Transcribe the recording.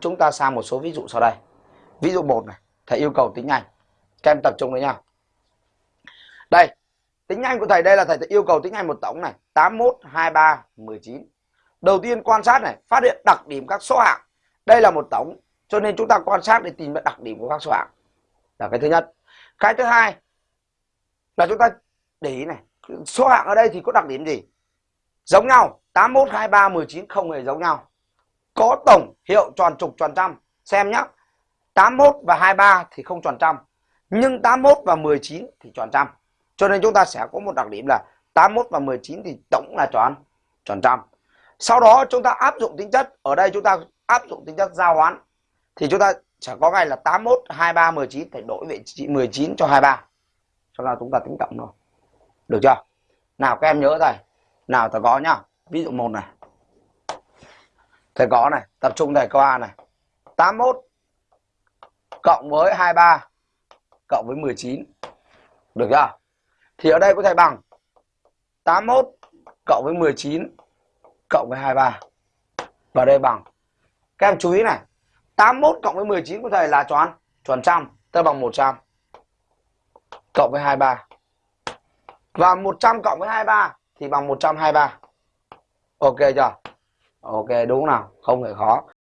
chúng ta sang một số ví dụ sau đây. Ví dụ 1 này, thầy yêu cầu tính nhanh các em tập trung với nhau. đây tính nhanh của thầy đây là thầy yêu cầu tính nhanh một tổng này. 81 23 19 đầu tiên quan sát này, phát hiện đặc điểm các số hạng. Đây là một tổng, cho nên chúng ta quan sát để tìm ra đặc điểm của các số hạng. Là cái thứ nhất. Cái thứ hai là chúng ta để ý này, số hạng ở đây thì có đặc điểm gì? Giống nhau. 81 23 19 không hề giống nhau có tổng hiệu tròn trục tròn trăm. Xem nhá. 81 và 23 thì không tròn trăm. Nhưng 81 và 19 thì tròn trăm. Cho nên chúng ta sẽ có một đặc điểm là 81 và 19 thì tổng là tròn tròn trăm. Sau đó chúng ta áp dụng tính chất. Ở đây chúng ta áp dụng tính chất giao hoán. Thì chúng ta sẽ có ngay là 81 23 19 phải đổi vị trí 19 cho 23 cho nên chúng ta tính tổng rồi được chưa? Nào, các em nhớ thầy nào, ta có nhá. Ví dụ một này thầy có này, tập trung thầy câu A này. 81 cộng với 23 cộng với 19 được chưa? Thì ở đây có thầy bằng. 81 cộng với 19 cộng với 23 và đây bằng. Các em chú ý này. 81 cộng với 19 của thầy là tròn? Chuẩn trăm, tức bằng 100 cộng với 23 và 100 cộng với 23 thì bằng 123 ok chưa? Ok đúng nào? Không hề khó.